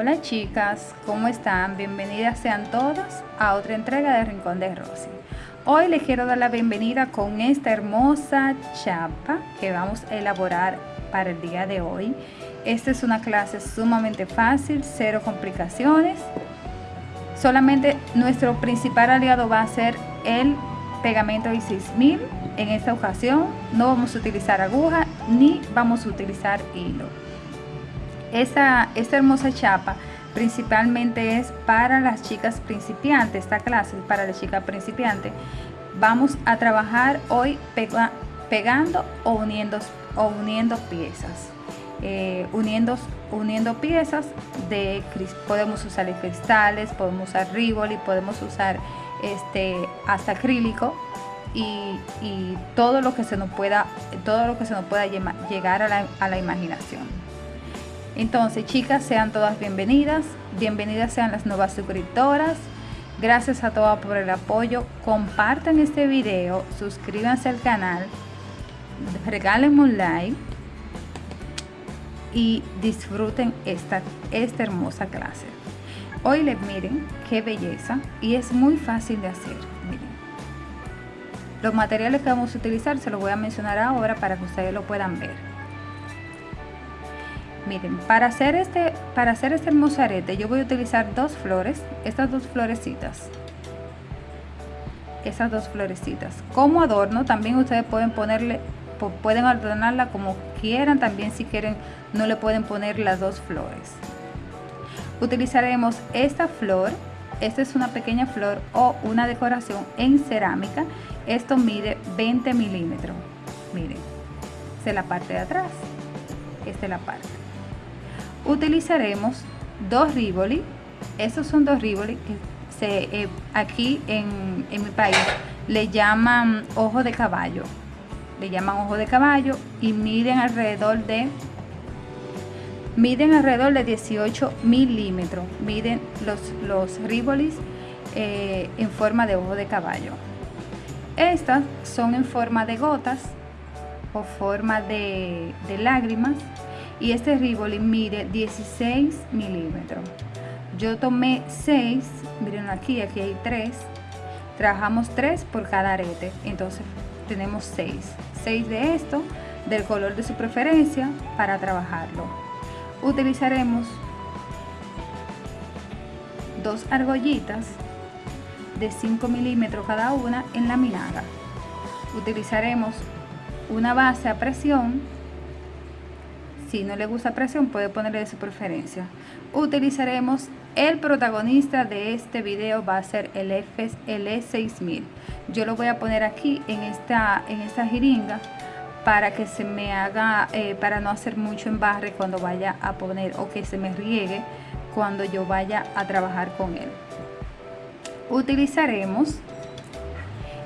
Hola chicas, ¿cómo están? Bienvenidas sean todas a otra entrega de Rincón de Rosy. Hoy les quiero dar la bienvenida con esta hermosa chapa que vamos a elaborar para el día de hoy. Esta es una clase sumamente fácil, cero complicaciones. Solamente nuestro principal aliado va a ser el pegamento y 6000 en esta ocasión no vamos a utilizar aguja ni vamos a utilizar hilo esta, esta hermosa chapa principalmente es para las chicas principiantes esta clase es para las chicas principiantes vamos a trabajar hoy pegando o uniendo, o uniendo piezas eh, uniendo, uniendo piezas de podemos usar cristales podemos usar rivoli podemos usar este, hasta acrílico y, todo lo que se nos pueda, todo lo que se nos pueda llegar a la, a la imaginación. Entonces, chicas, sean todas bienvenidas. Bienvenidas sean las nuevas suscriptoras. Gracias a todas por el apoyo. Compartan este video, suscríbanse al canal, regálenme un like y disfruten esta, esta hermosa clase. Hoy les miren qué belleza y es muy fácil de hacer. Miren. Los materiales que vamos a utilizar se los voy a mencionar ahora para que ustedes lo puedan ver. Miren, para hacer este, para hacer este hermoso yo voy a utilizar dos flores, estas dos florecitas. Esas dos florecitas. Como adorno también ustedes pueden ponerle, pueden adornarla como quieran, también si quieren no le pueden poner las dos flores utilizaremos esta flor esta es una pequeña flor o una decoración en cerámica esto mide 20 milímetros miren esta es la parte de atrás esta es la parte utilizaremos dos rivoli estos son dos rivoli que se, eh, aquí en, en mi país le llaman ojo de caballo. Le llaman ojo de caballo y miden alrededor de miden alrededor de 18 milímetros. Miden los, los ribolis eh, en forma de ojo de caballo. Estas son en forma de gotas o forma de, lágrimas y este riboli mide 16 milímetros. Yo tomé 6 miren aquí aquí hay 3 trabajamos 3 por cada arete entonces tenemos 6 6 de esto del color de su preferencia para trabajarlo. Utilizaremos dos argollitas de 5 milímetros cada una en la minaga utilizaremos una base a presión si no le gusta presión puede ponerle de su preferencia utilizaremos el protagonista de este video va a ser el, F, el E6000 yo lo voy a poner aquí en esta, en jeringa para que se me haga, eh, para no hacer mucho embarre cuando vaya a poner o que se me riegue cuando yo vaya a trabajar con él. Utilizaremos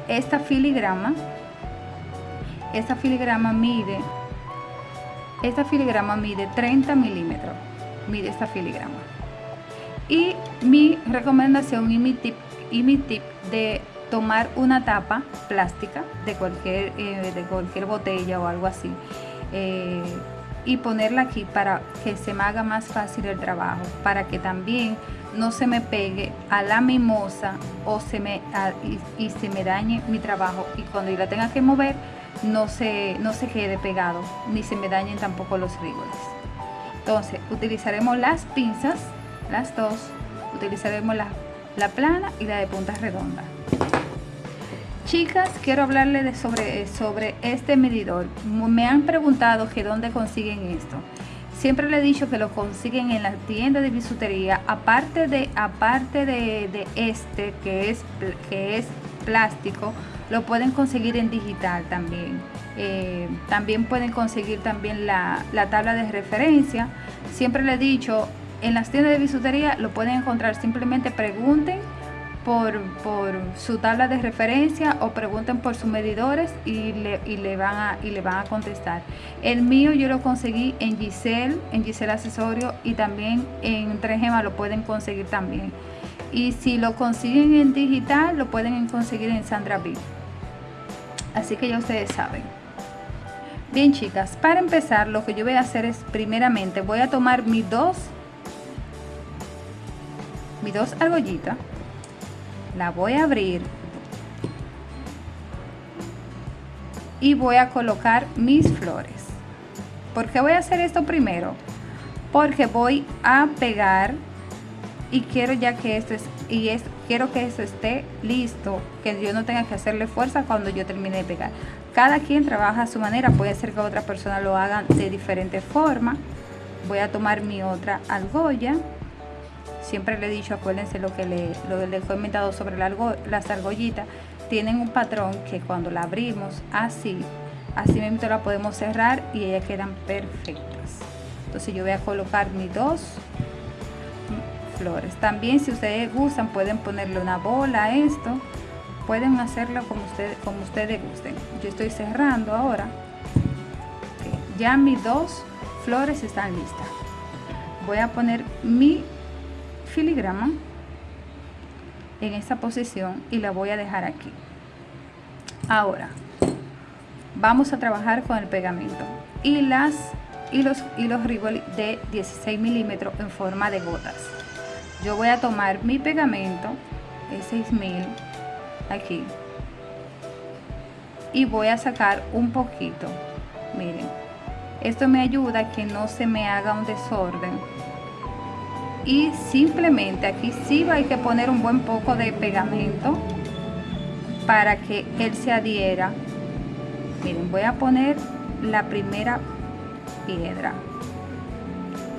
esta filigrama. Esta filigrama mide, esta filigrama mide 30 milímetros, mide esta filigrama. Y mi recomendación y mi tip, y mi tip de tomar una tapa plástica de cualquier, eh, de cualquier botella o algo así eh, y ponerla aquí para que se me haga más fácil el trabajo, para que también no se me pegue a la mimosa o se me, y, se me dañe mi trabajo y cuando yo la tenga que mover no se, no se quede pegado ni se me dañen tampoco los rígoles. Entonces utilizaremos las pinzas, las dos, utilizaremos la, la plana y la de punta redonda. Chicas, quiero hablarles de sobre, sobre este medidor. Me han preguntado que dónde consiguen esto. Siempre le he dicho que lo consiguen en la tienda de bisutería. Aparte de, aparte de, este, que es, que es plástico, lo pueden conseguir en digital también. Eh, también pueden conseguir también la, la tabla de referencia. Siempre le he dicho, en las tiendas de bisutería lo pueden encontrar. Simplemente pregunten por, su tabla de referencia o pregunten por sus medidores y le, le, van a, y le van a contestar. El mío yo lo conseguí en Giselle, en Giselle Accesorio y también en 3 lo pueden conseguir también. Y si lo consiguen en digital, lo pueden conseguir en Sandra B. Así que ya ustedes saben. Bien chicas, para empezar lo que yo voy a hacer es primeramente voy a tomar mis dos mis dos argollitas la voy a abrir y voy a colocar mis flores ¿por qué voy a hacer esto primero? porque voy a pegar y quiero ya que esto es y es quiero que esto esté listo que yo no tenga que hacerle fuerza cuando yo termine de pegar. Cada quien trabaja a su manera puede ser que otra persona lo haga de diferente forma. Voy a tomar mi otra argolla. Siempre le he dicho acuérdense lo que le, lo he comentado sobre las argollitas. Tienen un patrón que cuando la abrimos así así mismo la podemos cerrar y ellas quedan perfectas. Entonces yo voy a colocar mis dos también si ustedes gustan pueden ponerle una bola a esto. Pueden hacerlo como ustedes como ustedes gusten. Yo estoy cerrando ahora. Ya mis dos flores están listas. Voy a poner mi filigrama en esta posición y la voy a dejar aquí. Ahora vamos a trabajar con el pegamento y las y los hilos de 16 milímetros en forma de gotas yo voy a tomar mi pegamento el 6000 aquí. Y voy a sacar un poquito miren. Esto me ayuda a que no se me haga un desorden. Y simplemente aquí sí hay que poner un buen poco de pegamento para que él se adhiera. Miren voy a poner la primera piedra.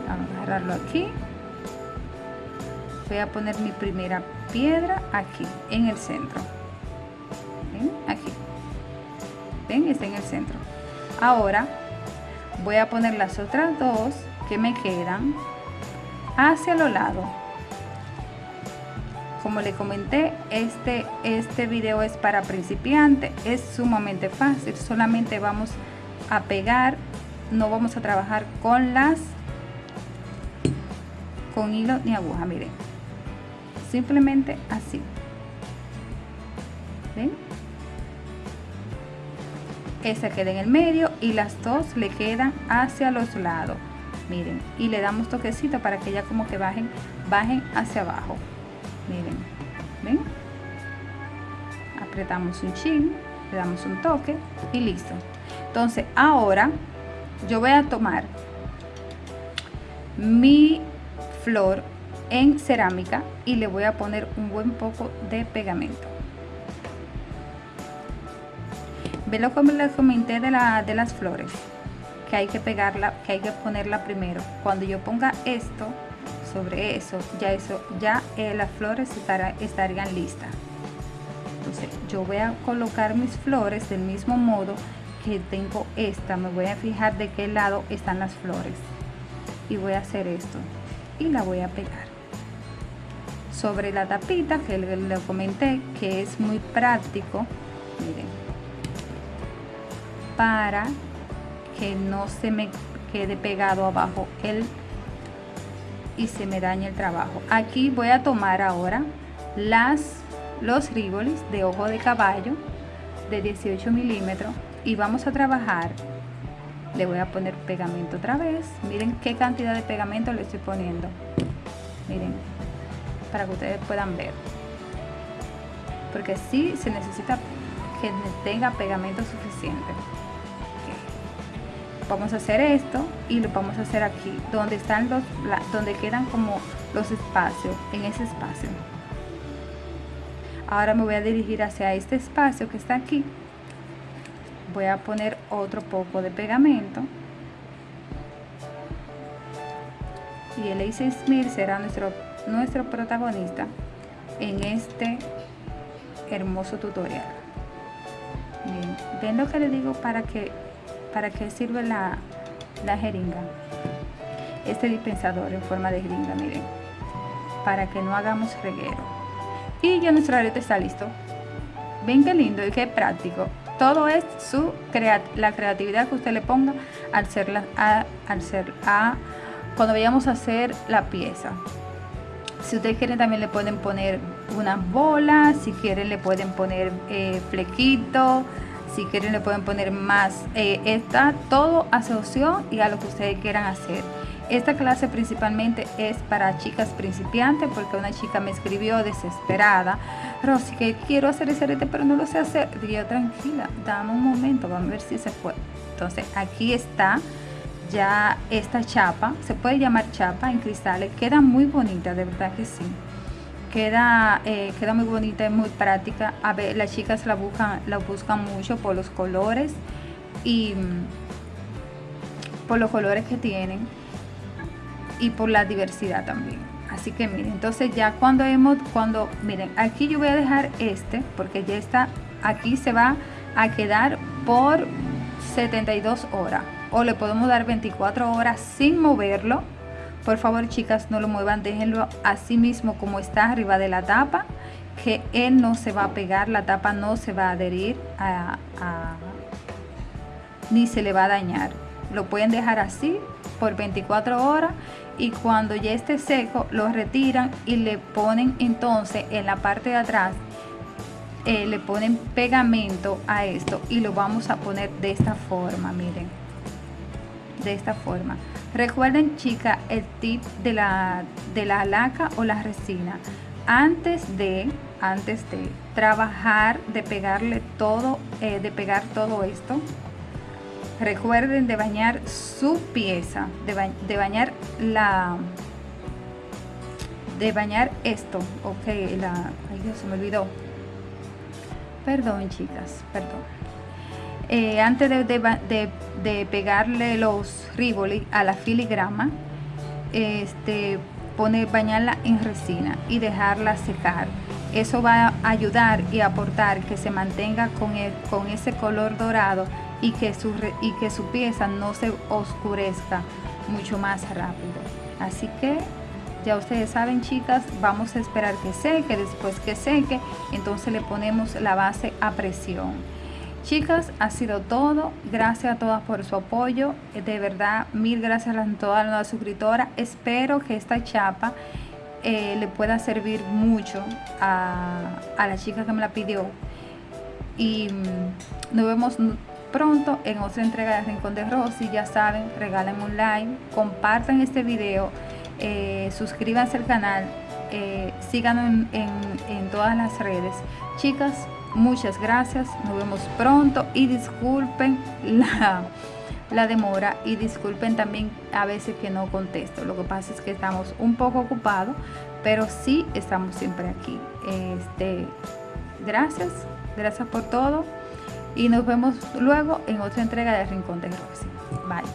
Vamos a agarrarlo aquí voy a poner mi primera piedra aquí en el centro. Aquí. Ven está en el centro. Ahora voy a poner las otras dos que me quedan hacia los lados. Como le comenté este este video es para principiantes es sumamente fácil solamente vamos a pegar no vamos a trabajar con las con hilo ni aguja miren simplemente así. ¿Ven? esa queda en el medio y las dos le quedan hacia los lados. Miren y le damos toquecito para que ya como que bajen bajen hacia abajo. Miren ven apretamos un chin le damos un toque y listo. Entonces ahora yo voy a tomar mi flor en cerámica y le voy a poner un buen poco de pegamento ve lo que les comenté de, la, de las flores que hay que pegarla, que hay que ponerla primero. Cuando yo ponga esto sobre eso, ya eso, ya eh, las flores estarían listas. Entonces yo voy a colocar mis flores del mismo modo que tengo esta. Me voy a fijar de qué lado están las flores. Y voy a hacer esto. Y la voy a pegar. Sobre la tapita que le comenté que es muy práctico. Miren. Para que no se me quede pegado abajo el y se me dañe el trabajo aquí voy a tomar ahora las los ribolis de ojo de caballo de 18 milímetros y vamos a trabajar le voy a poner pegamento otra vez miren qué cantidad de pegamento le estoy poniendo miren para que ustedes puedan ver. Porque si se necesita que tenga pegamento suficiente. Vamos a hacer esto y lo vamos a hacer aquí donde están los donde quedan como los espacios en ese espacio. Ahora me voy a dirigir hacia este espacio que está aquí. Voy a poner otro poco de pegamento. Y el A6000 será nuestro nuestro protagonista en este hermoso tutorial ven lo que le digo para que ¿Para qué sirve la, jeringa? Este dispensador en forma de jeringa, miren. Para que no hagamos reguero. Y ya nuestro arete está listo. Ven qué lindo y qué práctico. Todo es su la creatividad que usted le ponga al ser la, al ser a cuando vayamos a hacer la pieza. Si ustedes quieren también le pueden poner unas bolas, si quieren le pueden poner eh, flequito, si quieren le pueden poner más eh, está todo a su opción y a lo que ustedes quieran hacer esta clase principalmente es para chicas principiantes porque una chica me escribió desesperada, Rosy, que quiero hacer ese arete pero no lo sé hacer. Dije yo, tranquila, dame un momento, vamos a ver si se puede. Entonces aquí está ya esta chapa, se puede llamar chapa en cristales, queda muy bonita, de verdad que sí. Queda, eh, queda muy bonita, y muy práctica. A ver, las chicas la buscan, la buscan mucho por los colores y mm, por los colores que tienen y por la diversidad también. Así que miren, entonces ya cuando hemos, cuando, miren, aquí yo voy a dejar este porque ya está, aquí se va a quedar por 72 horas o le podemos dar 24 horas sin moverlo. Por favor chicas no lo muevan déjenlo así mismo como está arriba de la tapa que él no se va a pegar la tapa no se va a adherir ni se le va a dañar. Lo pueden dejar así por 24 horas y cuando ya esté seco lo retiran y le ponen entonces en la parte de atrás eh, le ponen pegamento a esto y lo vamos a poner de esta forma miren de esta forma. Recuerden chicas el tip de la de la laca o la resina. Antes de antes de trabajar de pegarle todo eh, de pegar todo esto recuerden de bañar su pieza de, bañar la de bañar esto ok la ay Dios se me olvidó. Perdón chicas perdón eh, antes de, pegarle los rivoli a la filigrama este poner bañarla en resina y dejarla secar eso va a ayudar y aportar que se mantenga con, el, con ese color dorado y que, su, y que su pieza no se oscurezca mucho más rápido. Así que ya ustedes saben chicas, vamos a esperar que seque, después que seque, entonces le ponemos la base a presión. Chicas, ha sido todo. Gracias a todas por su apoyo. De verdad, mil gracias a todas las suscriptoras. Espero que esta chapa eh, le pueda servir mucho a, a la chica que me la pidió. Y mm, nos vemos pronto en otra entrega de Rincón de Rosy. Ya saben, regalen un like, compartan este video, eh, suscríbanse al canal, eh, síganos en, todas las redes. Chicas, muchas gracias, nos vemos pronto y disculpen la, la demora y disculpen también a veces que no contesto. Lo que pasa es que estamos un poco ocupados, pero sí estamos siempre aquí. Este, gracias, gracias por todo y nos vemos luego en otra entrega de Rincón de Rosy. Bye.